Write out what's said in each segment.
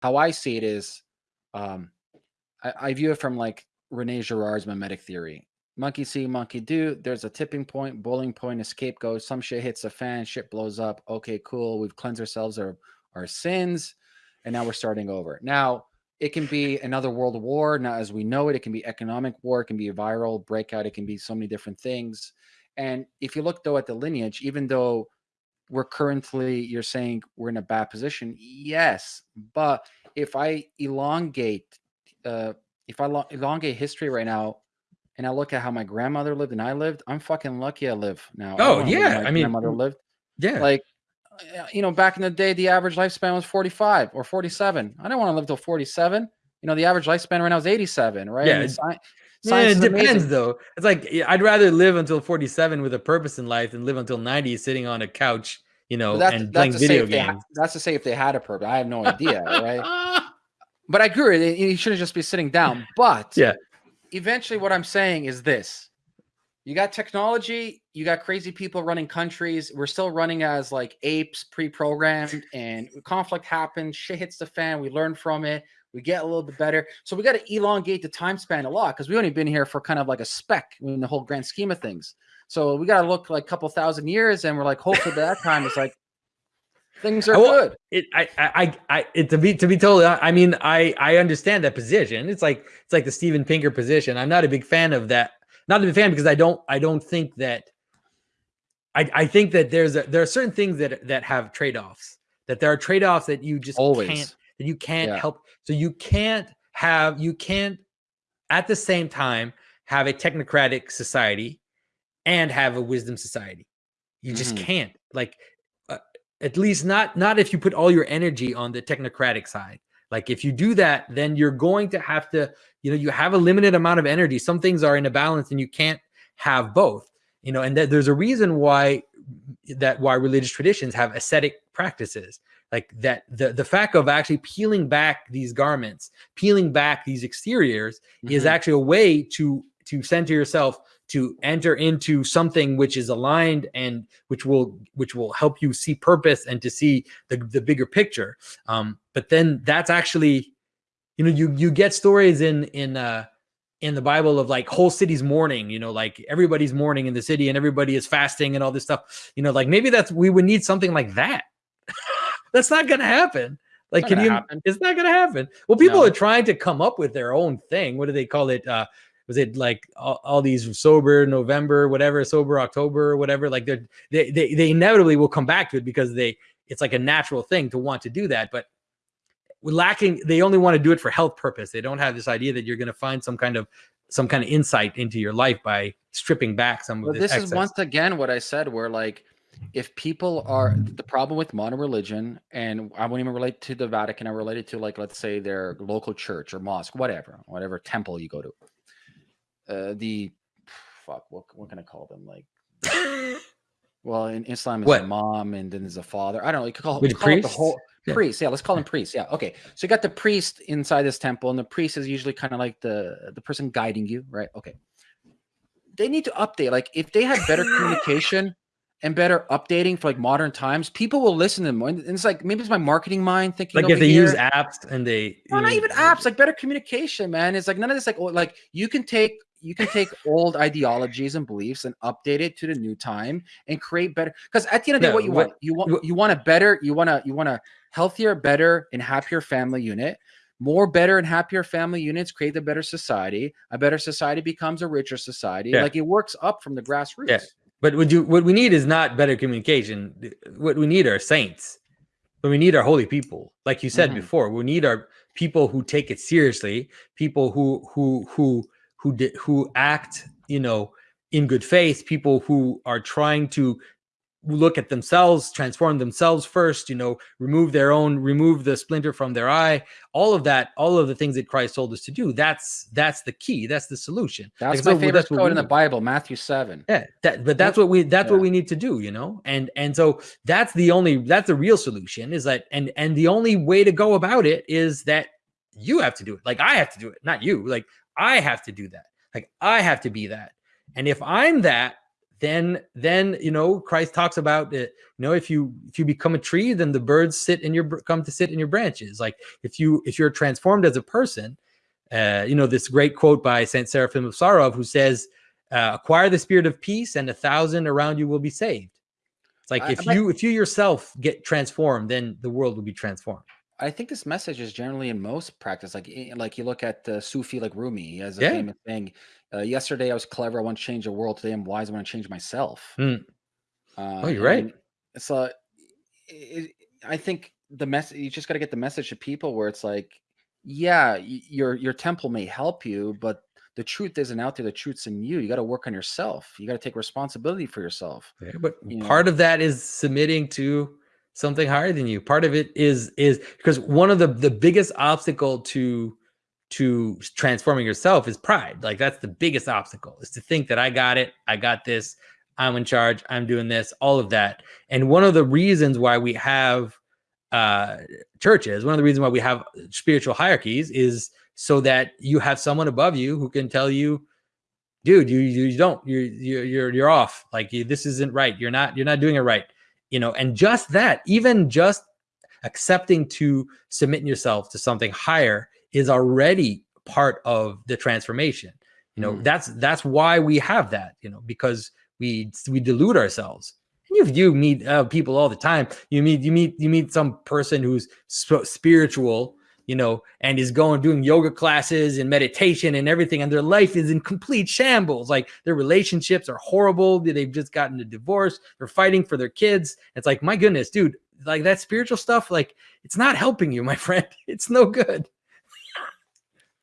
how I see it is, um, I, I view it from like Rene Girard's mimetic theory. Monkey see, monkey do. There's a tipping point, bowling point, scapegoats. Some shit hits a fan, shit blows up. Okay, cool. We've cleansed ourselves of our sins, and now we're starting over. Now, it can be another world war. Now, as we know it, it can be economic war, it can be a viral breakout, it can be so many different things. And if you look though at the lineage, even though we're currently, you're saying we're in a bad position, yes. But if I elongate, uh, if I elongate history right now, and I look at how my grandmother lived and I lived, I'm fucking lucky I live now. Oh yeah, I mean, my grandmother lived. Yeah, like uh, you know, back in the day, the average lifespan was 45 or 47. I don't want to live till 47. You know, the average lifespan right now is 87, right? Yeah. Yeah, it depends though. It's like I'd rather live until 47 with a purpose in life than live until 90 sitting on a couch, you know, that's, and playing video games. that's to say if they had a purpose. I have no idea, right? But I agree. You shouldn't just be sitting down. But yeah, eventually, what I'm saying is this: you got technology, you got crazy people running countries. We're still running as like apes, pre-programmed, and conflict happens. Shit hits the fan. We learn from it. We get a little bit better. So we got to elongate the time span a lot because we've only been here for kind of like a speck in the whole grand scheme of things. So we got to look like a couple thousand years, and we're like, hopefully by that time it's like things are good. It, I, I, I, it, to be, to be totally, I mean, I, I understand that position. It's like, it's like the Steven Pinker position. I'm not a big fan of that not a big fan because I don't I don't think that I, I think that there's a, there are certain things that that have trade-offs that there are trade-offs that you just Always. can't that you can't yeah. help so you can't have you can't at the same time have a technocratic society and have a wisdom society you just mm-hmm. can't like uh, at least not not if you put all your energy on the technocratic side like if you do that, then you're going to have to, you know, you have a limited amount of energy. Some things are in a balance and you can't have both, you know, and th there's a reason why that why religious traditions have ascetic practices like that the the fact of actually peeling back these garments peeling back these exteriors mm -hmm. is mm-hmm. actually a way to to center yourself to enter into something which is aligned and which will which will help you see purpose and to see the, the bigger picture um but then that's actually you know you you get stories in in uh in the bible of like whole cities mourning you know like everybody's mourning in the city and everybody is fasting and all this stuff you know like maybe that's we would need something like that that's not gonna happen like, can you? Happen. It's not going to happen. Well, people no. are trying to come up with their own thing. What do they call it? Uh, was it like all, all, these sober November, whatever, sober October, whatever? Like they they they inevitably will come back to it because they it's like a natural thing to want to do that, but lacking they only want to do it for health purpose. They don't have this idea that you're going to find some kind of some kind of insight into your life by stripping back some well, of this. This excess. is once again what I said, where like if people are the problem with modern religion, and I won't even relate to the Vatican, I relate it to like let's say their local church or mosque, whatever, whatever temple you go to uh, the fuck what what can I call them like well in Islam is what? imam and then there's a father I don't know you could call, call it the whole yeah. priest yeah let's call them priests yeah okay so you got the priest inside this temple and the priest is usually kind of like the the person guiding you right okay they need to update like if they had better communication and better updating for like modern times, people will listen to them. And it's like maybe it's my marketing mind thinking like if they here. use apps and they no, not even apps, like better communication, man. It's like none of this like oh, like you can take you can take old ideologies and beliefs and update it to the new time and create better because at the end of the day what you what, want you want you want a better you want to you want a healthier better and happier family unit more better and happier family units create a better society a better society becomes a richer society yeah. like it works up from the grassroots yeah. But what you what we need is not better communication what we need are saints but we need our holy people like you said mm -hmm. before we need our people who take it seriously people who who who who did who act you know in good faith people who are trying to look at themselves transform themselves first you know remove their own remove the splinter from their eye. All of that all of the things that christ told us to do that's that's the key that's the solution. That's like, my so, favorite quote in the bible matthew 7 yeah. That, but that's what we that's yeah. what we need to do you know? And and so that's the only that's the real solution is that and and the only way to go about it is that you have to do it. Like i have to do it not you. Like I have to do that. Like I have to be that. And if I'm that, then then you know Christ talks about it. You know, if you if you become a tree, then the birds sit in your come to sit in your branches. Like if you if you're transformed as a person, uh, you know this great quote by Saint Seraphim of Sarov, who says, uh, "Acquire the spirit of peace, and a thousand around you will be saved." It's like I- if I- you if you yourself get transformed, then the world will be transformed. I think this message is generally in most practice. Like, i- like you look at the Sufi like Rumi, he has a Yeah. famous thing. Uh, yesterday I was clever, I want to change the world. Today I'm wise, I want to change myself. Uh, Oh, you're right. and So, it, I think the message you just got to get the message to people where it's like, yeah, y- your your temple may help you, but the truth isn't out there. The truth's in you. You got to work on yourself. You got to take responsibility for yourself. Yeah, but You know. part of that is submitting to something higher than you. Part of it is is because one of the the biggest obstacle to to transforming yourself is pride. Like that's the biggest obstacle is to think that I got it, I got this, I'm in charge, I'm doing this, all of that. And one of the reasons why we have uh churches, one of the reasons why we have spiritual hierarchies is so that you have someone above you who can tell you dude you you, don't. You're you're you're you're off. Like you, this isn't right. You're not you're not doing it right you know and just that even just accepting to submitting yourself to something higher is already part of the transformation. You know Mm. that's that's why we have that you know because we we delude ourselves. And you you meet uh, people all the time. You meet you meet you meet some person who's sp- spiritual you know, and is going doing yoga classes and meditation and everything, and their life is in complete shambles. Like their relationships are horrible. They've just gotten a divorce. They're fighting for their kids. It's like, my goodness, dude, like that spiritual stuff, like it's not helping you, my friend. It's no good.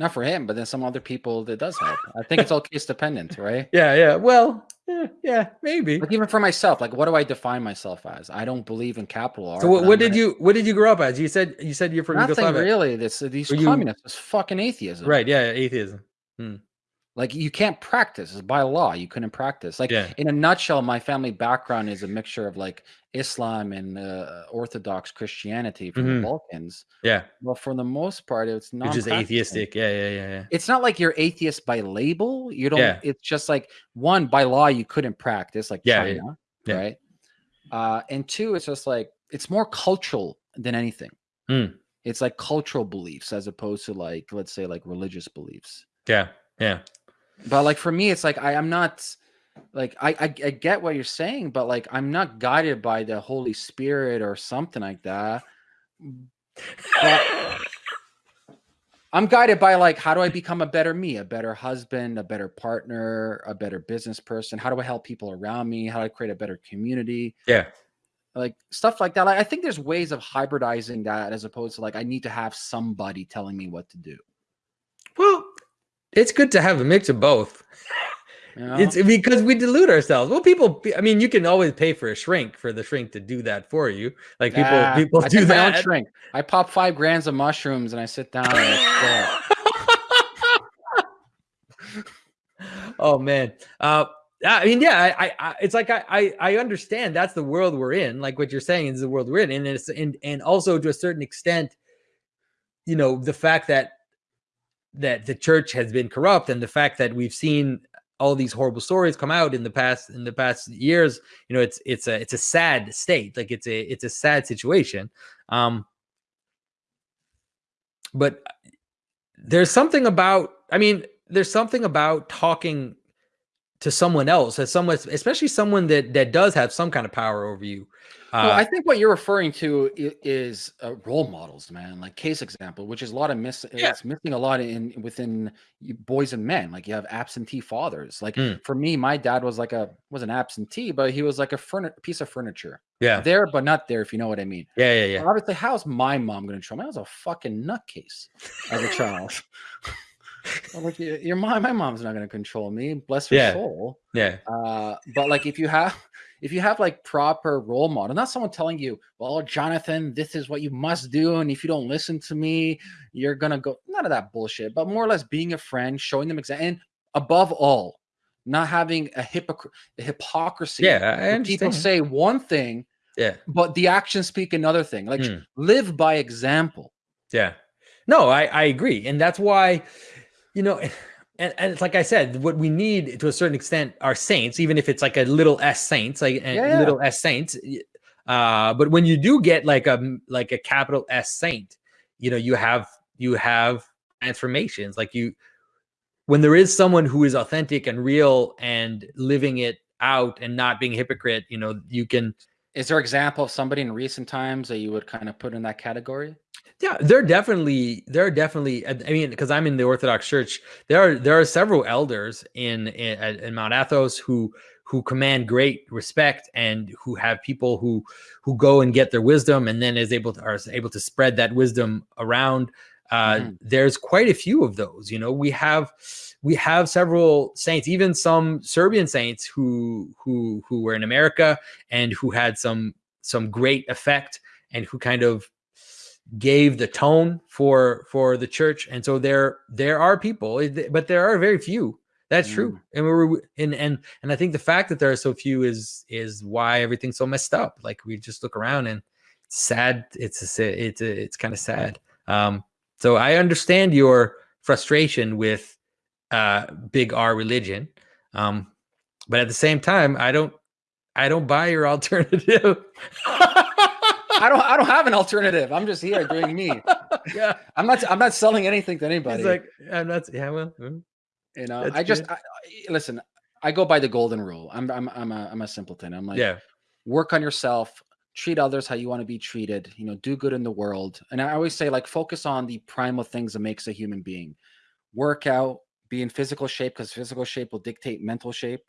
Not for him, but then some other people that does help. I think it's all case dependent, right? Yeah, yeah. Well, yeah, yeah, maybe. Like even for myself, like what do I define myself as? I don't believe in capital R. So what, what did you what did you grow up as? You said you said you're from Nothing Yugoslavia. really. This these Were you- communists, this fucking atheism. Right, yeah, atheism. Hmm. Like you can't practice it's by law. You couldn't practice. Like Yeah. in a nutshell, my family background is a mixture of like Islam and uh, Orthodox Christianity from Mhm. the Balkans. Yeah. Well, for the most part, it's not just atheistic. Yeah, yeah, yeah, yeah. It's not like you're atheist by label. You don't. Yeah. It's just like one by law you couldn't practice, like Yeah, yeah, China, yeah. right? Uh, and two, it's just like it's more cultural than anything. Mm. It's like cultural beliefs as opposed to like let's say like religious beliefs. Yeah, yeah. But like for me, it's like I I'm not like I, I I get what you're saying, but like I'm not guided by the Holy Spirit or something like that. But I'm guided by like how do I become a better me, a better husband, a better partner, a better business person? How do I help people around me? How do I create a better community? Yeah. Like stuff like that. Like I think there's ways of hybridizing that as opposed to like I need to have somebody telling me what to do. It's good to have a mix of both. know? It's because we delude ourselves. Well, people, I mean, you can always pay for a shrink for the shrink to do that for you. Like people, Ah, people I do take my own that. shrink. I pop five grams of mushrooms and I sit down. And oh man. Uh, I mean, yeah, I, I, I it's like I, I, I understand that's the world we're in. Like what you're saying is the world we're in, and it's and and also to a certain extent, you know, the fact that that the church has been corrupt, and the fact that we've seen all these horrible stories come out in the past in the past years. You know, it's it's a it's a sad state. Like it's a it's a sad situation. Um, but there's something about i mean there's something about talking to someone else as someone especially someone that that does have some kind of power over you well, uh, I think what you're referring to is uh, role models, man. Like case example, which is a lot of miss. Yeah. It's missing a lot in within boys and men. Like you have absentee fathers. Like Mm. for me, my dad was like a was an absentee, but he was like a furni- piece of furniture. yeah There, but not there. If you know what I mean. yeah yeah yeah Obviously, how's my mom going to show me? I was a fucking nutcase as a child. I'm like, your mom, my mom's not going to control me. Bless her Yeah. soul. yeah Uh, but like, if you have, if you have like proper role model, not someone telling you, "Well, Jonathan, this is what you must do," and if you don't listen to me, you're gonna go. None of that bullshit. But more or less, being a friend, showing them example, and above all, not having a, hypocr- a hypocrisy. yeah People say one thing, yeah but the actions speak another thing. Like Hmm. live by example. yeah no i i agree and that's why you know and, and it's like I said, what we need to a certain extent are saints, even if it's like a little s saints, like a Yeah, little s saints. Uh, but when you do get like a like a capital S saint, you know, you have you have transformations. Like you, when there is someone who is authentic and real and living it out and not being a hypocrite, you know, you can Is there an example of somebody in recent times that you would kind of put in that category? Yeah, there are definitely there are definitely. I I mean, because I'm in the Orthodox Church, there are there are several elders in in, in Mount Athos who who command great respect and who have people who who go and get their wisdom and then is able to are able to spread that wisdom around. Uh, Mhm. There's quite a few of those. You know, we have we have several saints, even some Serbian saints who who who were in America and who had some some great effect and who kind of gave the tone for for the church. And so there there are people but there are very few. That's true. And we're and and and i think the fact that there are so few is is why everything's so messed up. Like we just look around and it's sad it's a, it's a, it's kind of sad. Um so i understand your frustration with uh big r religion um but at the same time i don't i don't buy your alternative I don't. I don't have an alternative. I'm just here doing me. yeah I'm not. I'm not selling anything to anybody. It's like I'm not. Yeah, well, mm, you know. I just. I, I- listen. I go by the golden rule. I'm. I'm. I'm a. I'm a simpleton. I'm like. yeah, Work on yourself. Treat others how you want to be treated. You know. Do good in the world. And I always say like focus on the primal things that makes a human being. Work out. Be in physical shape because physical shape will dictate mental shape.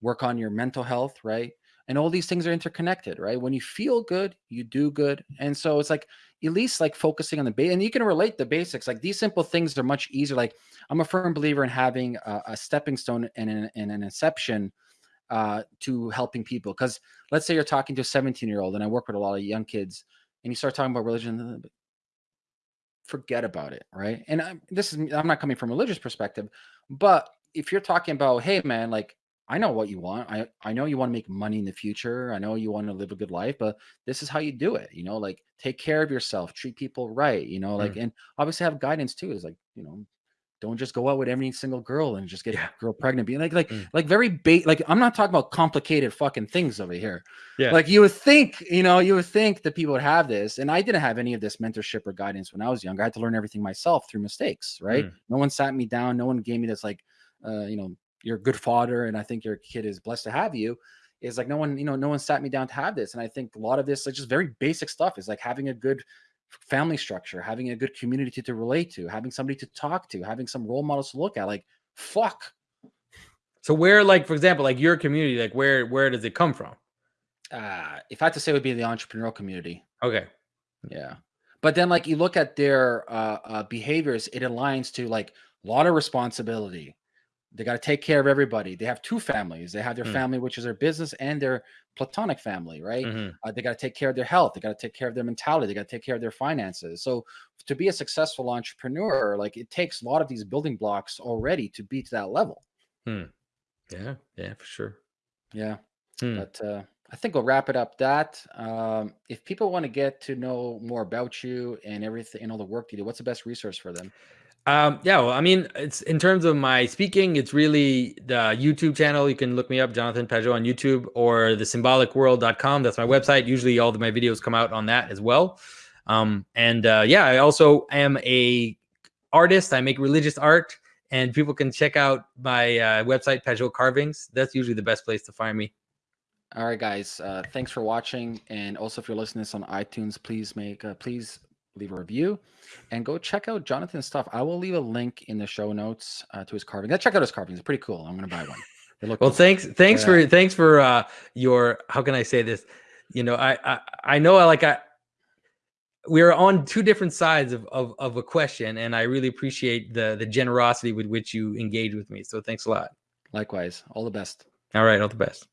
Work on your mental health. Right. and all these things are interconnected right when you feel good you do good and so it's like at least like focusing on the base and you can relate the basics like these simple things are much easier like i'm a firm believer in having a, a stepping stone and an, and an inception uh, to helping people because let's say you're talking to a 17 year old and i work with a lot of young kids and you start talking about religion forget about it right and I'm, this is i'm not coming from a religious perspective but if you're talking about hey man like I know what you want. I I know you want to make money in the future. I know you want to live a good life, but this is how you do it. You know, like take care of yourself, treat people right. You know, like and obviously have guidance too. Is like you know, don't just go out with every single girl and just get Yeah. girl pregnant. Being like like Mm. like very bait. Like I'm not talking about complicated fucking things over here. Yeah. Like you would think, you know, you would think that people would have this, and I didn't have any of this mentorship or guidance when I was younger. I had to learn everything myself through mistakes. Right. Mm. No one sat me down. No one gave me this like, uh, you know, you're a good father and I think your kid is blessed to have you is like no one, you know, no one sat me down to have this. And I think a lot of this is just very basic stuff is like having a good family structure, having a good community to, relate to, having somebody to talk to, having some role models to look at. Like, fuck. So where, like, for example, like your community, like where where does it come from? Uh, if I had to say, it would be the entrepreneurial community. Okay. Yeah. But then, like, you look at their uh, uh, behaviors, it aligns to like a lot of responsibility. They got to take care of everybody. They have two families. They have their Mm. family, which is their business, and their platonic family, right? Mhm. Uh, they got to take care of their health. They got to take care of their mentality. They got to take care of their finances. So, to be a successful entrepreneur, like it takes a lot of these building blocks already to be to that level. Yeah. Yeah, for sure. Yeah. Hmm. But uh, I think we'll wrap it up. That um, if people want to get to know more about you and everything and all the work you do, what's the best resource for them? Um, yeah, well, I mean, it's in terms of my speaking, it's really the YouTube channel. You can look me up, Jonathan Pageau on YouTube or the symbolicworld.com. That's my website. Usually all of my videos come out on that as well. Um, and uh, yeah, I also am a artist. I make religious art and people can check out my uh, website, Pageau Carvings. That's usually the best place to find me. All right, guys. Uh, thanks for watching, and also if you're listening to this on iTunes, please make uh, please leave a review and go check out Jonathan's stuff. I will leave a link in the show notes uh, to his carving. Check out his carvings; it's pretty cool. I'm gonna buy one. They look Well, cool. thanks, thanks Yeah. for thanks for uh your how can I say this? You know, I I, I know I like I we're on two different sides of, of of a question, and I really appreciate the the generosity with which you engage with me. So thanks a lot. Likewise, all the best. All right, all the best.